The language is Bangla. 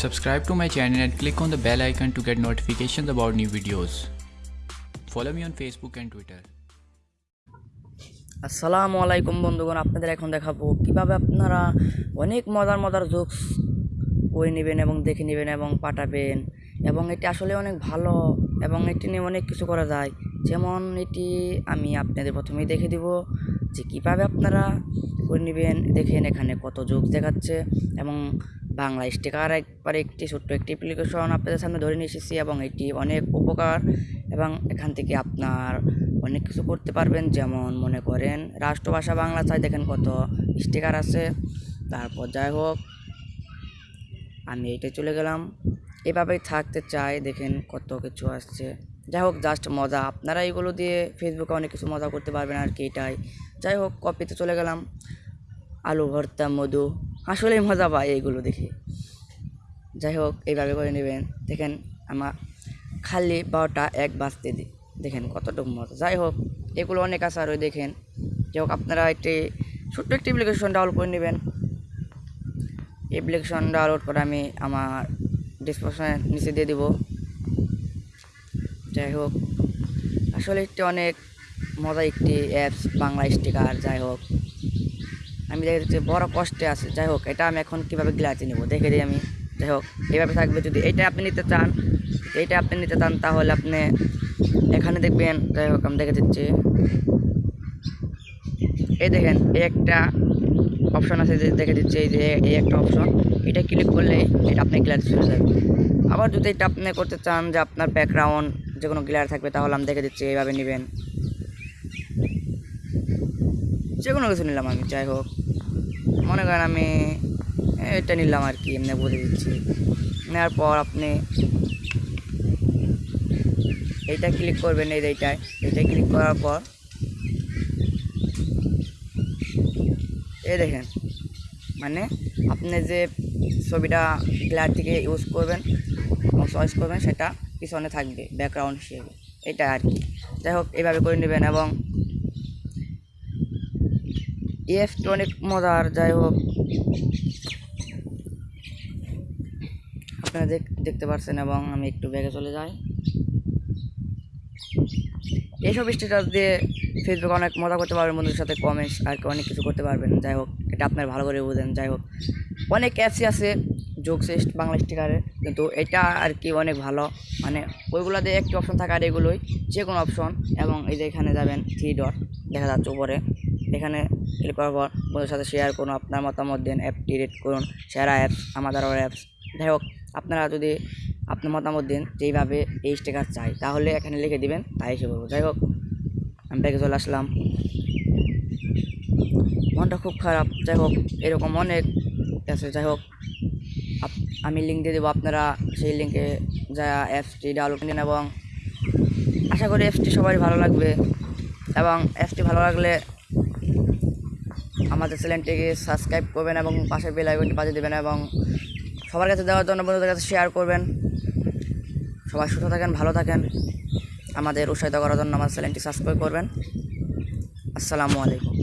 Subscribe to my channel and click on the bell icon to get notifications about new videos. Follow me on Facebook and Twitter. আসসালামু আলাইকুম বন্ধুগণ, আপনাদের এখন দেখাবো কীভাবে আপনারা অনেক মজার মজার জোকস করে নেবেন এবং দেখে নেবেন এবং পাঠাবেন এবং এটি আসলে অনেক ভালো এবং এটি নিয়ে অনেক কিছু করা যায় যেমন এটি আমি আপনাদের প্রথমেই দেখে দিব যে কীভাবে আপনারা করে নেবেন, দেখেন এখানে কত যোগ দেখাচ্ছে এবং বাংলা স্টিকার একবার একটি ছোট্ট একটি অ্যাপ্লিকেশন আপনাদের সামনে ধরে নিয়ে এসেছি এবং এটি অনেক উপকার এবং এখান থেকে আপনার অনেক কিছু করতে পারবেন। যেমন মনে করেন, রাষ্ট্রভাষা বাংলা চাই, দেখেন কত স্টিকার আছে। তারপর যাই হোক, আমি এইটাই চলে গেলাম। এভাবেই থাকতে চাই, দেখেন কত কিছু আসছে। যাই হোক জাস্ট মজা। আপনারা এইগুলো দিয়ে ফেসবুকে অনেক কিছু মজা করতে পারবেন আর কি এটাই। যাই হোক কপিতে চলে গেলাম। আলু ভর্তা, মধু। আসলেই মজা পাই এইগুলো দেখে। যাই হোক, এইভাবে করে নেবেন। দেখেন আমার খালি বারোটা এক বাজতে দিই দেখেন কতটুকু মজা। যাই হোক, এগুলো অনেক আছে আর ওই দেখেন। যাই হোক, আপনারা একটি ছোট্ট একটি অ্যাপ্লিকেশন ডাউনলোড করে নেবেন। অ্যাপ্লিকেশন ডাউনলোড করে আমি আমার ডিসক্রিপশনে নিচে দিয়ে দিব। যাই হোক, আসলে একটি অনেক মজা একটি অ্যাপস বাংলা স্টিকার যাই হোক। আমি দেখে দিচ্ছি বড় কষ্টে আছে। যাই হোক, এটা আমি এখন কীভাবে গ্লাসে নেব? দেখে দিই আমি। যাই হোক, এইভাবে থাকবে যদি এটা আপনি নিতে চান, এইটা আপনি নিতে চান, তাহলে আপনি এখানে দেখবেন, যাই হোক, আমি দেখে দিচ্ছি। এই দেখেন, এই একটা অপশন আছে যে দেখে দিচ্ছি, এই যে এই একটা অপশন এটা ক্লিক করলেই এটা আপনি গ্লাস চলে যাবে। আবার যদি এটা আপনি করতে চান যে আপনার ব্যাকগ্রাউন্ড যে কোনো গ্লার থাকবে, তাহলে আমি দেখে দিচ্ছি, এইভাবে নেবেন। যে কোনো কিছু নিলাম আমি, যাই হোক। মনে করেন আমি এটা নিলাম আর কি, এমনি বলে দিচ্ছি। নেওয়ার পর আপনি এইটা ক্লিক করবেন, এই এইটায় এইটাই ক্লিক করার পর এই দেখেন মানে আপনি যে ছবিটা গ্লার থেকে ইউজ করবেন চয়েস করবেন, সেটা পিছনে থাকবে ব্যাকগ্রাউন্ড হিসেবে। এটা আর কি। যাই হোক এইভাবে করে নেবেন, এবং এফটি অনেক মজার, যাই হোক। আপনারা দেখ দেখতে পাচ্ছেন এবং আমি একটু ব্যাগে চলে যাই। এইসব স্ট্যাটাস দিয়ে ফেসবুকে অনেক মজা করতে পারবেন, বন্ধুদের সাথে কমেন্টস আর অনেক কিছু করতে পারবেন। যাই হোক, এটা আপনার ভালো করে বুঝেন, যাই হোক। অনেক অ্যাপসই আছে সিস্ট বাংলা স্টিকারে কিন্তু এটা আর কি অনেক ভালো। মানে ওইগুলো দিয়ে একটি অপশন থাকে আর এগুলোই যে কোনো অপশন এবং এই যে এখানে যাবেন থ্রি ডট দেখা যাচ্ছে উপরে। এখানে ক্লিক করার পর বন্ধুদের সাথে শেয়ার করুন, আপনার মতামত দিন অ্যাপটি রেট করুন সেরা অ্যাপস আমাদের অ্যাপস যাই হোক, আপনারা যদি আপনার মতামত দিন যেইভাবে এই স্টিকার চাই, তাহলে এখানে লিখে দিবেন, তাই এসে করব যাই হোক, আমি ব্যাগে চলে আসলাম। মনটা খুব খারাপ। যাই হোক, এরকম অনেক আছে। যাই হোক আমি লিঙ্ক দিয়ে দেবো আপনারা, সেই লিঙ্কে যা অ্যাপসটি ডাউনলোড নিন এবং আশা করি অ্যাপসটি সবারই ভালো লাগবে এবং অ্যাপসটি ভালো লাগলে আমাদের চ্যানেলটিকে সাবস্ক্রাইব করবেন এবং পাশে বেল আইকনটি বাজিয়ে দেবেন এবং সবার কাছে দেওয়ার জন্য বন্ধুদের কাছে শেয়ার করবেন। সবাই সুস্থ থাকেন, ভালো থাকেন। আমাদের উৎসাহিত করার জন্য আমার চ্যানেলটি সাবস্ক্রাইব করবেন। আসসালামু আলাইকুম।